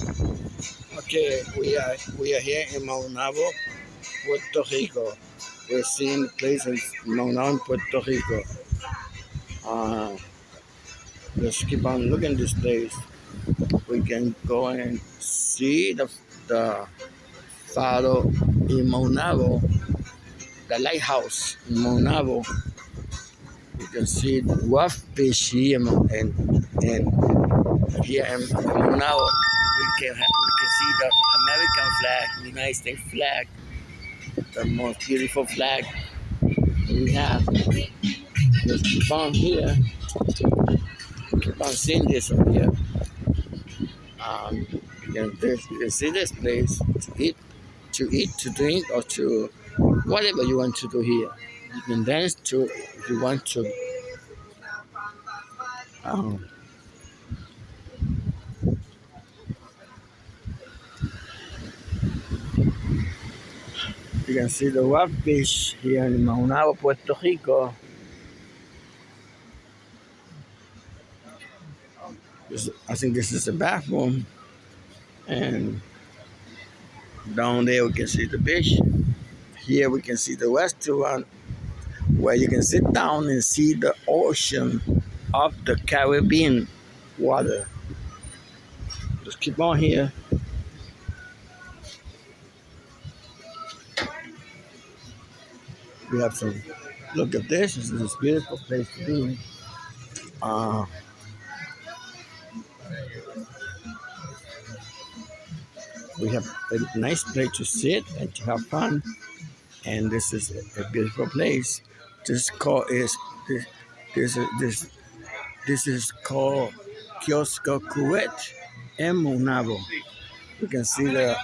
Okay, we are we are here in Maunabo, Puerto Rico. We're seeing places Maunabo, Puerto Rico. Uh, let's keep on looking this place. We can go and see the the Faro in Maunabo, the lighthouse in Maunabo. You can see the wharf fish here and and here in Maunabo. We can see the American flag, the United States flag, the most beautiful flag we have. Just keep on here. Keep on seeing this over here. Um, you can, you see this place to eat, to eat, to drink, or to whatever you want to do here. You can dance to if you want to. Um, you can see the wharf beach here in Maunabo, Puerto Rico. This, I think this is the bathroom. And down there we can see the beach. Here we can see the restaurant where you can sit down and see the ocean of the Caribbean water. Just keep on here. We have some, look at this, this is a beautiful place to be. Uh, we have a nice place to sit and to have fun. And this is a beautiful place. This call is this this this this is called Kiosko Kuwait and Maunabo. You can see the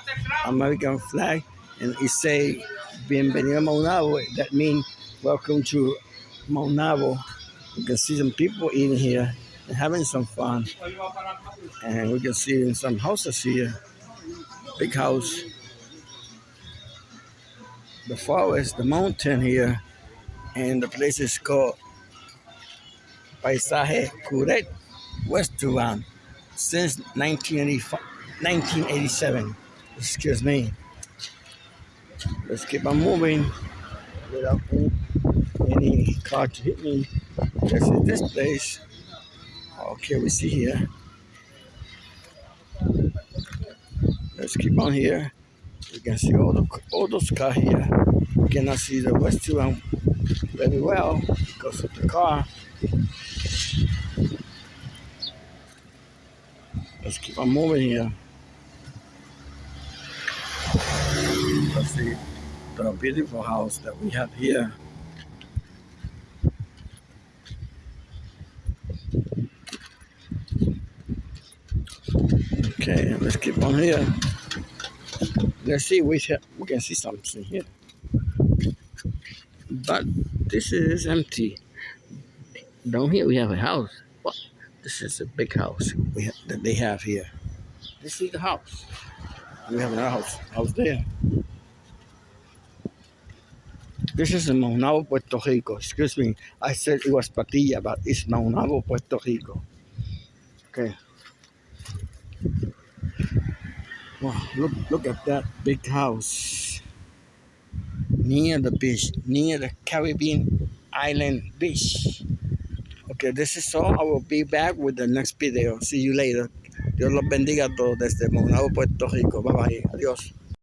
American flag and it say Bienvenido a Maunabo. That means welcome to Maunabo. You can see some people in here and having some fun. And we can see some houses here. Big house. The forest, the mountain here, and the place is called Paisaje Curet Restaurant since 1987. Excuse me. Let's keep on moving without any, car to hit me. This is this place. Okay, we see here. Let's keep on here. You can see all the all those cars here. You cannot see the West restaurant very well because of the car. Let's keep on moving here. Let's see the beautiful house that we have here. Okay, let's keep on here. Let's see, we, we can see something here. But this is empty. Down here we have a house. Well, this is a big house we have, that they have here. This is the house. We have another house, house there. This is in Maunabo, Puerto Rico. Excuse me, I said it was Patilla, but it's Maunabo, Puerto Rico. Okay. Wow, look, look at that big house near the beach, near the Caribbean island beach. Okay, this is all. I will be back with the next video. See you later. Dios los bendiga a todos desde Maunabo, Puerto Rico. Bye bye. Adiós.